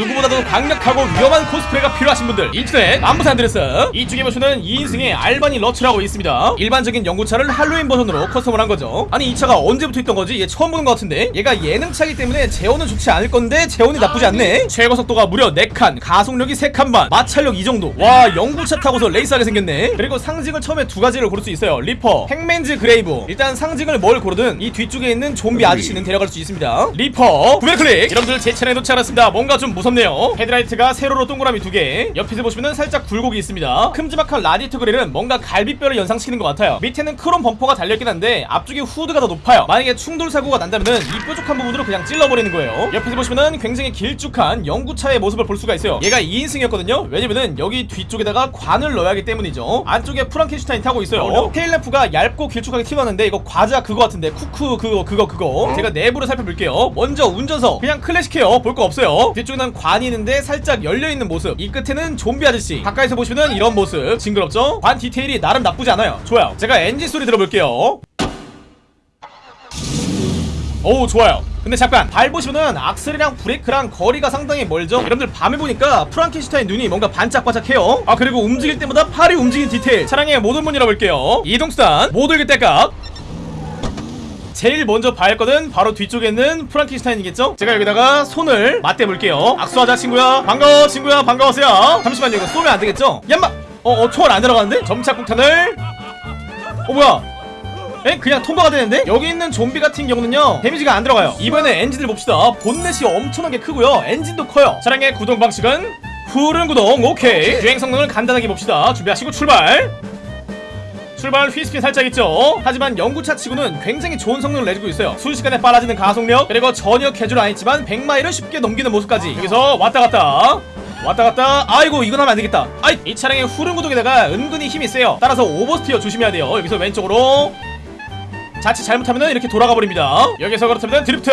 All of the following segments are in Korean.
누구보다도 강력하고 위험한 코스프레가 필요하신 분들 인터넷 남부 산 안드레아스. 이쪽에 보시면 2인승의 알바니 러처라고 있습니다. 일반적인 영구차를 할로윈 버전으로 커스텀을 한 거죠. 아니 이 차가 언제부터 있던 거지? 얘 처음 보는 것 같은데? 얘가 예능차기 때문에 제어는 좋지 않을 건데 제어는 나쁘지 않네. 최고 속도가 무려 4칸 가속력이 3칸만 마찰력 이 정도. 와 영구차 타고서 레이스하게 생겼네. 그리고 상징을 처음에 두 가지를 고를 수 있어요. Reaper Hackman's Grave. 일단 상징을 뭘 고르든 이 뒤쪽에 있는 좀비 아저씨는 데려갈 수 있습니다. Reaper 구매 클릭! 여러분들 제 차량에 도착했습니다. 뭔가 좀 무섭네요. 헤드라이트가 세로로 동그라미 두개. 옆에서 보시면 살짝 굴곡이 있습니다. 큼지막한 라디에이터 그릴은 뭔가 갈비뼈를 연상시키는 것 같아요. 밑에는 크롬 범퍼가 달려있긴 한데 앞쪽에 후드가 더 높아요. 만약에 충돌 사고가 난다면은 이 뾰족한 부분으로 그냥 찔러버리는 거예요. 옆에서 보시면은 굉장히 길쭉한 영구차의 모습을 볼 수가 있어요. 얘가 2인승이었거든요. 왜냐면은 여기 뒤쪽에다가 관을 넣어야 하기 때문이죠. 안쪽에 프랑켄슈타인 타고 있어요. 테일램프가 얇고 길쭉하게 튀어나왔는데 이거 과자 그거 같은데 쿠쿠 그거 그거 그거. 제가 내부를 살펴볼게요. 먼저 운전석 그냥 클래식해요. 볼 거 없어요. 뒤쪽에는 관이 있는데 살짝 열려있는 모습. 이 끝에는 좀비 아저씨. 가까이서 보시면 이런 모습. 징그럽죠? 관 디테일이 나름 나쁘지 않아요. 좋아요. 제가 엔진 소리 들어볼게요. 오 좋아요. 근데 잠깐 밟으시면은 악셀이랑 브레이크랑 거리가 상당히 멀죠? 여러분들 밤에 보니까 프랑켄슈타인 눈이 뭔가 반짝반짝해요. 아 그리고 움직일 때마다 팔이 움직이는 디테일. 차량의 모든 문 열어볼게요. 이동수단 모두 읽을 때값 제일 먼저 봐야 할 거는 바로 뒤쪽에 있는 프랑켄슈타인이겠죠? 제가 여기다가 손을 맞대 볼게요. 악수하자 친구야. 반가워 친구야. 반가워세요. 잠시만요. 이거 쏘면 안 되겠죠? 얌마! 어어 총알 안 들어가는데? 점착 폭탄을. 어 뭐야? 에? 그냥 통과가 되는데? 여기 있는 좀비 같은 경우는요 데미지가 안 들어가요. 이번에 엔진을 봅시다. 본넷이 엄청나게 크고요. 엔진도 커요. 차량의 구동 방식은 푸른 구동. 오케이. 주행 성능을 간단하게 봅시다. 준비하시고 출발 출발 휘스핀 살짝 있죠? 하지만 연구차 치고는 굉장히 좋은 성능을 내주고 있어요. 순식간에 빨라지는 가속력 그리고 전혀 개줄 안 했지만 100마일을 쉽게 넘기는 모습까지. 여기서 왔다 갔다. 왔다 갔다. 아이고 이건 하면 안 되겠다. 아이 이 차량의 후륜 구동에다가 은근히 힘이 세요. 따라서 오버스티어 조심해야 돼요. 여기서 왼쪽으로. 자칫 잘못하면 이렇게 돌아가 버립니다. 여기서 그렇다면 드리프트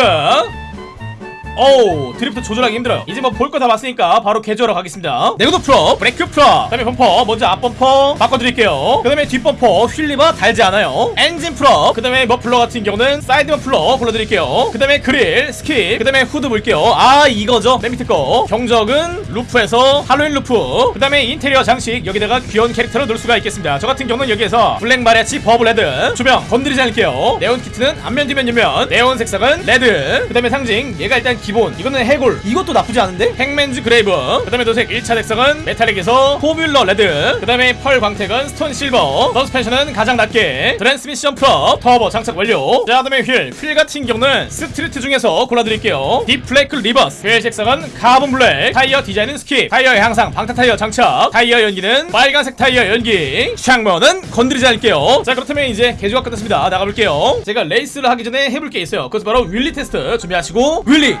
어우 드리프트 조절하기 힘들어요. 이제 뭐 볼 거 다 봤으니까 바로 개조하러 가겠습니다. 내구도 full up 브레이크 full up 그 다음에 범퍼 먼저 앞범퍼 바꿔드릴게요. 그 다음에 뒷범퍼 휠리바 달지 않아요. 엔진 full up 그 다음에 머플러 같은 경우는 사이드 머플러 골라드릴게요. 그 다음에 그릴 skip 그 다음에 후드 볼게요. 아 이거죠? 맨 밑에 거. 경적은 루프에서 할로윈 루프. 그 다음에 인테리어 장식 여기다가 귀여운 캐릭터를 넣을 수가 있겠습니다. 저 같은 경우는 여기에서 Black Mariachi Bubble Red. 조명 건드리지 않을게요. 네온 키트는 앞면 뒤면 옆면. 네온 색상은 red. 그 다음에 상징 얘가 일단 기본. 이거는 해골. 이것도 나쁘지 않은데? Hackman's Grave. 그 다음에 도색 1차 색상은 metallic에서 Formula Red. 그 다음에 펄 광택은 Stone Silver. 서스펜션은 가장 낮게. 트랜스미션 프업 터보 장착 완료. 자 그다음에 휠. 휠 같은 경우는 street 중에서 골라드릴게요. Deep Flake Reverse 휠 색상은 Carbon Black. 타이어 디자인은 skip. 타이어의 향상 방탄 타이어 장착. 타이어 연기는 빨간색 타이어 연기. 창문은 건드리지 않을게요. 자 그렇다면 이제 개조가 끝났습니다. 나가볼게요. 제가 레이스를 하기 전에 해볼 게 있어요. 그것은 바로 wheelie 테스트 준비하시고. wheelie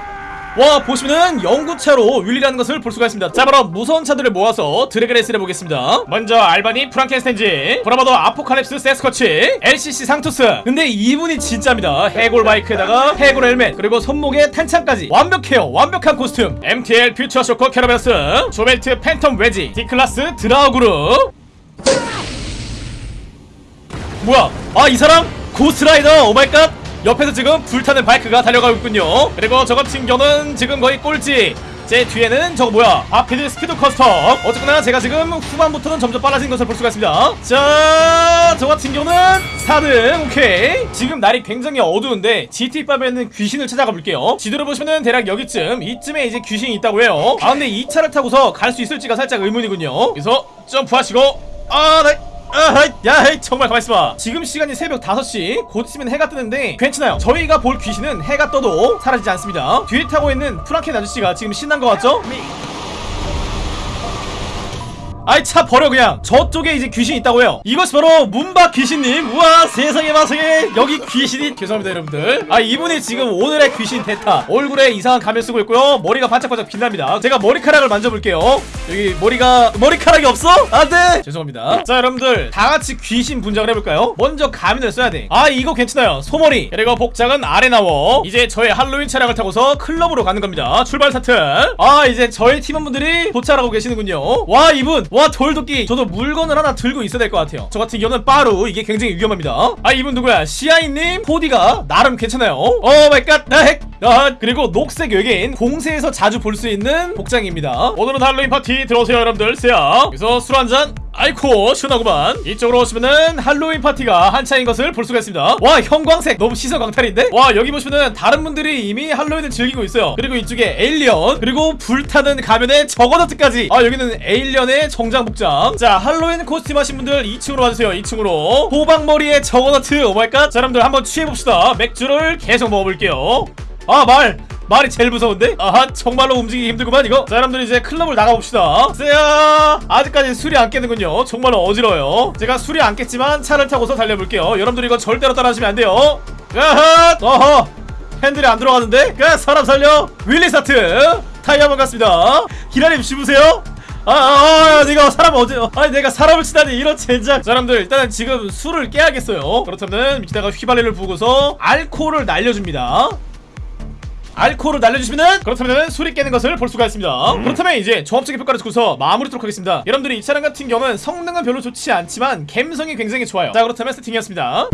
와 보시면은 영구차로 wheelie라는 것을 볼 수가 있습니다. 자 바로 무서운 차들을 모아서 drag race를 해보겠습니다. 먼저 Albany Fränken Stange Bravado Apocalypse Sasquatch LCC Sanctus. 근데 이분이 진짜입니다. 해골 바이크에다가 해골 헬멧 그리고 손목에 탄창까지. 완벽해요. 완벽한 코스튬. MTL Future Shock Cerberus JoBuilt Phantom Wedge Declasse Draugur 뭐야? 아 이 사람? Ghost Rider? Oh my god 옆에서 지금 불타는 바이크가 달려가고 있군요. 그리고 저 같은 경우는 지금 거의 꼴찌. 제 뒤에는 저거 뭐야? 아피드 스피드 custom. 어쨌거나 제가 지금 후반부터는 점점 빨라진 것을 볼 수가 있습니다. 자저 같은 경우는 4등 오케이. 지금 날이 굉장히 어두운데 GTA5에는 귀신을 찾아가 볼게요. 지도를 보시면은 대략 여기쯤 이쯤에 이제 귀신이 있다고 해요. 아 근데 이 차를 타고서 갈 수 있을지가 살짝 의문이군요. 그래서 점프하시고. 아 네. 아하이 야헤이 정말 가만있어봐. 지금 시간이 새벽 5시. 곧 있으면 해가 뜨는데 괜찮아요. 저희가 볼 귀신은 해가 떠도 사라지지 않습니다. 뒤에 타고 있는 프랑켄 아저씨가 지금 신난 것 같죠? 아이 차 버려 그냥. 저쪽에 이제 귀신이 있다고 해요. 이것이 바로 문박 귀신님. 우와 세상에 마상에. 여기 귀신이. 죄송합니다 여러분들. 아 이분이 지금 오늘의 귀신 대타. 얼굴에 이상한 가면 쓰고 있고요. 머리가 반짝반짝 빛납니다. 제가 머리카락을 만져볼게요 여기 머리가 머리카락이 없어? 안돼! 죄송합니다. 자 여러분들. 다같이 귀신 분장을 해볼까요? 먼저 가면을 써야 돼아 이거 괜찮아요. 소머리. 그리고 복장은 아래 나워. 이제 저의 할로윈 차량을 타고서 클럽으로 가는 겁니다. 출발 스타트. 아 이제 저희 팀원분들이 도착하고 계시는군요. 와 이분. 와 돌도끼. 저도 물건을 하나 들고 있어야 될 것 같아요. 저 같은 경우는 빠루 이게 굉장히 위험합니다. 아 이분 누구야? 시아이님? 코디가 나름 괜찮아요. Oh my god. 나핵 아, 그리고 녹색 외계인 공세에서 자주 볼 수 있는 복장입니다. 오늘은 할로윈 파티 들어오세요 여러분들. 세야 여기서 술 한잔 아이코 시원하구만. 이쪽으로 오시면은 할로윈 파티가 한창인 것을 볼 수가 있습니다. 와 형광색. 너무 시선 강탈인데? 와 여기 보시면은 다른 분들이 이미 할로윈을 즐기고 있어요. 그리고 이쪽에 alien 그리고 불타는 가면에 juggernaut까지. 아 여기는 alien의 정장 복장. 자 할로윈 코스튬 하신 분들 2층으로 와주세요 2층으로. 호박머리에 juggernaut oh my god. 자 여러분들 한번 취해봅시다. 맥주를 계속 먹어볼게요 아 말 말이 제일 무서운데? 아하 정말로 움직이기 힘들구만 이거. 자 여러분들 이제 클럽을 나가봅시다. 세야! 아직까지 술이 안 깨는군요. 정말로 어지러워요. 제가 술이 안 깼지만 차를 타고서 달려볼게요. 여러분들 이거 절대로 따라하시면 안 돼요. 야하 어허! 핸들이 안 들어가는데? 그 사람 살려! Wheelie start! 타이어 한번 갔습니다. 기라님 씹으세요. 아, 아, 아, 내가 사람 어제, 아니, 내가 사람을 치다니, 이런 젠장. 자, 여러분들, 일단은 지금 술을 깨야겠어요. 그렇다면, 밑에다가 휘발유를 부고서, 알코올을 날려줍니다. 알코올을 날려주시면은 그렇다면 술이 깨는 것을 볼 수가 있습니다. 그렇다면 이제 종합적인 평가를 듣고서 마무리하도록 하겠습니다. 여러분들이 이 차량 같은 경우는 성능은 별로 좋지 않지만 감성이 굉장히 좋아요. 자 그렇다면 세팅이었습니다